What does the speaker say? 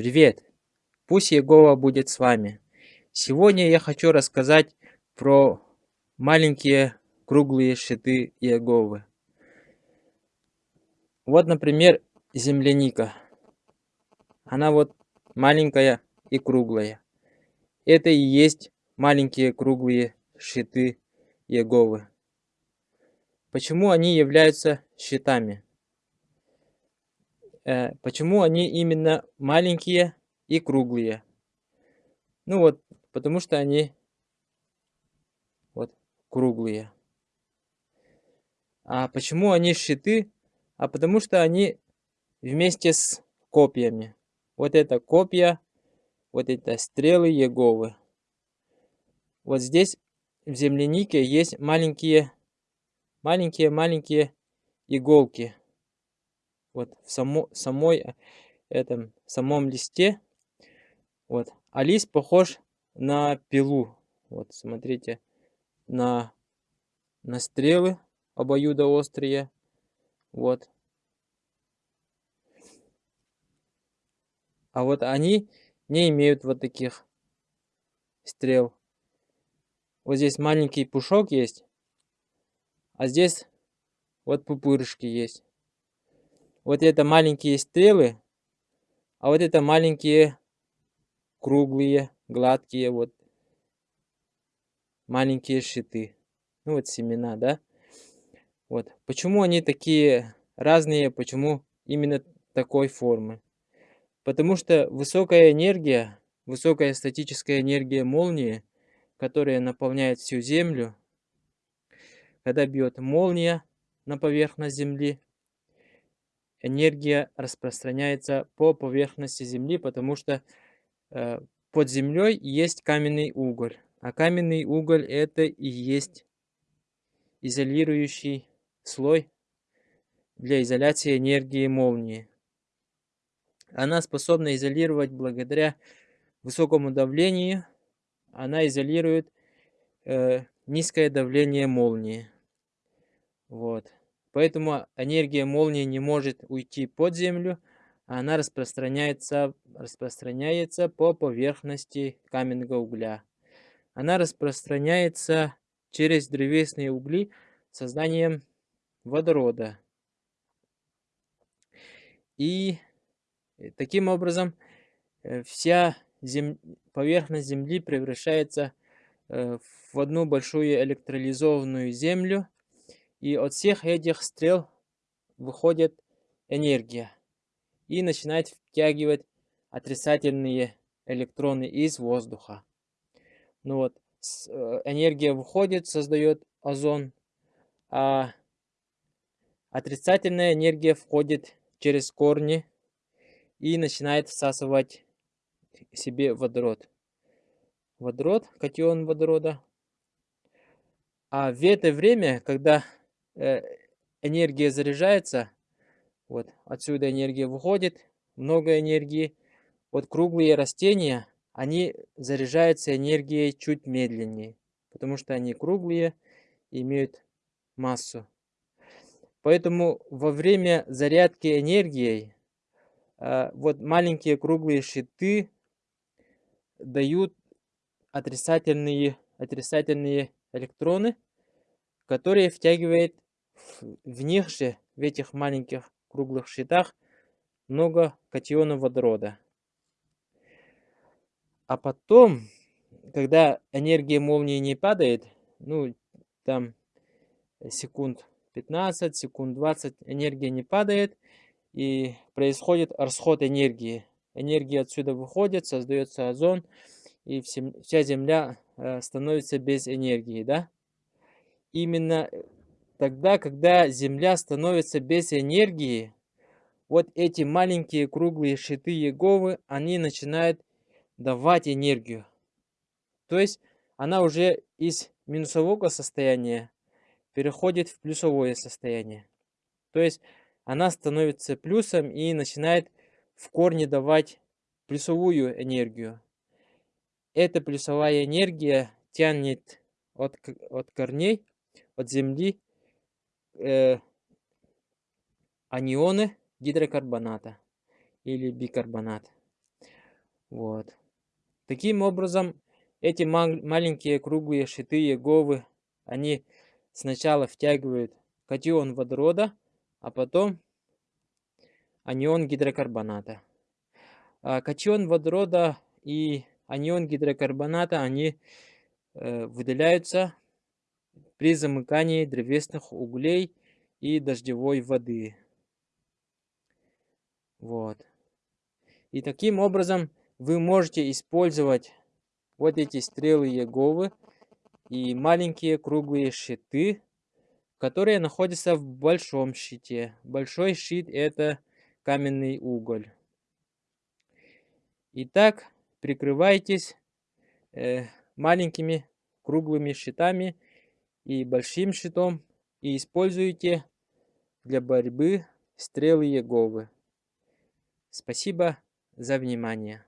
Привет! Пусть Егова будет с вами. Сегодня я хочу рассказать про маленькие круглые щиты Иеговы. Вот, например, земляника. Она вот маленькая и круглая. Это и есть маленькие круглые щиты Иеговы. Почему они являются щитами? Э, почему они именно маленькие и круглые? Ну вот, потому что они вот круглые. А почему они щиты? А потому что они вместе с копьями. Вот это копья, вот это стрелы Еговы. Вот здесь в землянике есть маленькие, маленькие-маленькие иголки вот в само, самой этом самом листе. Вот. А лист похож на пилу. Вот, смотрите, на, на стрелы обоюдоострые. Вот. А вот они не имеют вот таких стрел. Вот здесь маленький пушок есть, а здесь вот пупырышки есть. Вот это маленькие стрелы, а вот это маленькие круглые, гладкие, вот маленькие щиты. Ну вот семена, да? Вот. Почему они такие разные, почему именно такой формы? Потому что высокая энергия, высокая статическая энергия молнии, которая наполняет всю Землю, когда бьет молния на поверхность Земли, энергия распространяется по поверхности Земли, потому что э, под землей есть каменный уголь. А каменный уголь это и есть изолирующий слой для изоляции энергии молнии. Она способна изолировать благодаря высокому давлению. Она изолирует э, низкое давление молнии. Вот. Поэтому энергия молнии не может уйти под землю, она распространяется, распространяется по поверхности каменного угля. Она распространяется через древесные угли созданием водорода. И таким образом э, вся зем... поверхность Земли превращается э, в одну большую электролизованную землю, и от всех этих стрел выходит энергия и начинает втягивать отрицательные электроны из воздуха. Ну вот, э, энергия выходит, создает озон, а отрицательная энергия входит через корни и начинает всасывать себе водород. Водород, катион водорода. А в это время, когда энергия заряжается, вот отсюда энергия выходит, много энергии. Вот круглые растения, они заряжаются энергией чуть медленнее, потому что они круглые, имеют массу. Поэтому во время зарядки энергией э, вот маленькие круглые щиты дают отрицательные, отрицательные электроны, которые втягивает в них же, в этих маленьких круглых щитах, много катионов водорода. А потом, когда энергия молнии не падает, ну, там секунд 15, секунд 20 энергия не падает, и происходит расход энергии. Энергия отсюда выходит, создается озон, и вся Земля э, становится без энергии, да? Именно э, тогда, когда Земля становится без энергии, вот эти маленькие круглые щиты Еговы, они начинают давать энергию. То есть она уже из минусового состояния переходит в плюсовое состояние. То есть она становится плюсом и начинает в корне давать плюсовую энергию. Эта плюсовая энергия тянет от, от корней от Земли э, анионы гидрокарбоната или бикарбонат. Вот. Таким образом, эти маленькие круглые щиты Еговы, они сначала втягивают катион водорода, а потом анион гидрокарбоната. А катион водорода и анион гидрокарбоната, они э, выделяются при замыкании древесных углей и дождевой воды. Вот. И таким образом вы можете использовать вот эти стрелы Еговы и маленькие круглые щиты, которые находятся в большом щите. Большой щит это каменный уголь. Итак, прикрывайтесь э, маленькими круглыми щитами и большим щитом и используйте для борьбы стрелы Еговы. Спасибо за внимание.